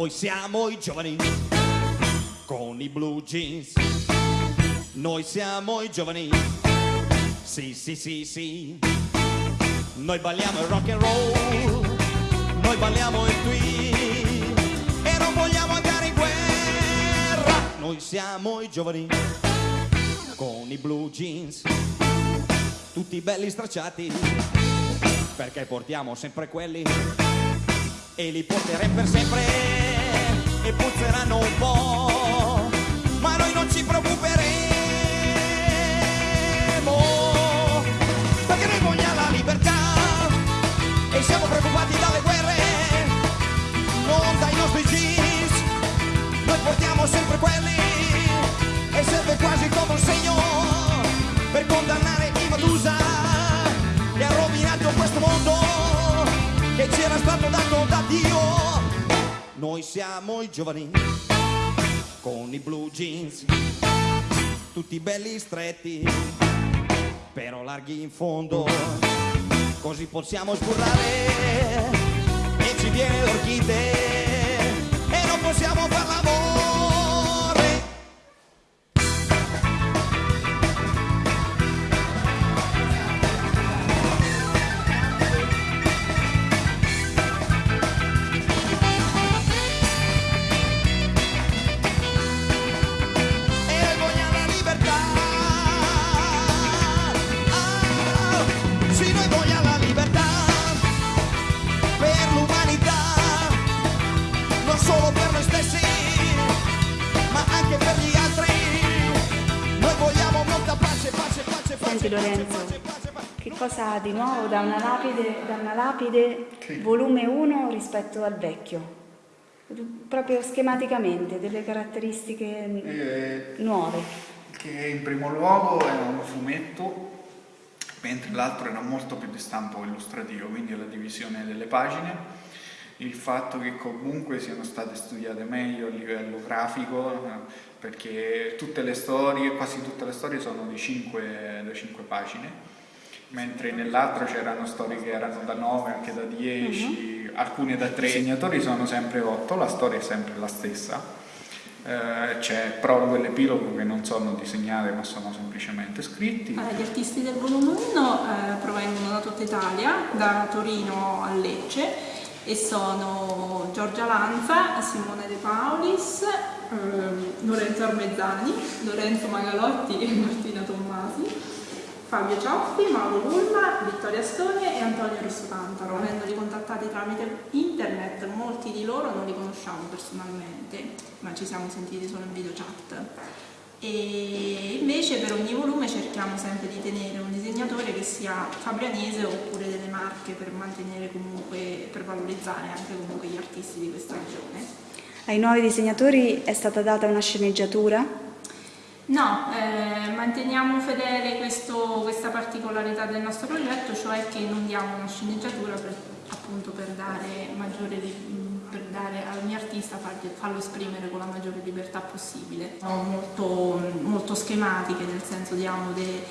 Noi siamo i giovani con i blue jeans. Noi siamo i giovani. Sì, sì, sì, sì. Noi balliamo il rock and roll. Noi balliamo il tweet. E non vogliamo andare in guerra. Noi siamo i giovani con i blue jeans. Tutti belli stracciati. Perché portiamo sempre quelli e li porteremo per sempre Noi siamo i giovani con i blue jeans, tutti belli stretti, però larghi in fondo, così possiamo sburrare solo per noi stessi, ma anche per gli altri. Noi vogliamo molta pace, pace, pace, pace. Senti Lorenzo, che cosa ha di nuovo da una lapide, da una lapide volume 1 rispetto al vecchio? Proprio schematicamente, delle caratteristiche Eh, nuove. che in primo luogo è un fumetto, mentre l'altro era molto più di stampo illustrativo, quindi la divisione delle pagine, il fatto che comunque siano state studiate meglio a livello grafico, perché tutte le storie, quasi tutte le storie sono di 5, da 5 pagine, mentre nell'altro c'erano storie che erano da 9, anche da 10, alcune da 3. I segnatori sono sempre 8, la storia è sempre la stessa. Eh, c'è prologo e l'epilogo che non sono disegnate ma sono semplicemente scritti. Allora, gli artisti del volume 1 eh, provengono da tutta Italia, da Torino a Lecce e sono Giorgia Lanza, Simone De Paulis, ehm, Lorenzo Armezzani, Lorenzo Magalotti e Martina Tommasi, Fabio Cioffi, Mauro Gulma, Vittoria Storie e Antonio Rosso Tantaro. Avendoli contattati tramite internet, molti di loro non li conosciamo personalmente, ma ci siamo sentiti solo in video chat. E invece per ogni volume cerchiamo sempre di tenere un disegnatore che sia fabrianese oppure delle marche per mantenere comunque, per valorizzare anche comunque gli artisti di questa regione. Ai nuovi disegnatori è stata data una sceneggiatura? No, eh, manteniamo fedele questo- questa particolarità del nostro progetto, cioè che non diamo una sceneggiatura per, appunto per dare, maggiore, per dare al mio artista farlo esprimere con la maggiore libertà possibile. Sono molto, molto schematiche, nel senso diamo dei,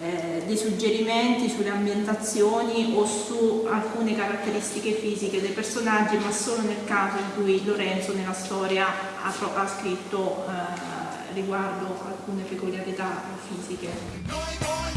eh, dei suggerimenti sulle ambientazioni o su alcune caratteristiche fisiche dei personaggi, ma solo nel caso in cui Lorenzo nella storia ha, ha scritto eh, riguardo alcune peculiarità fisiche.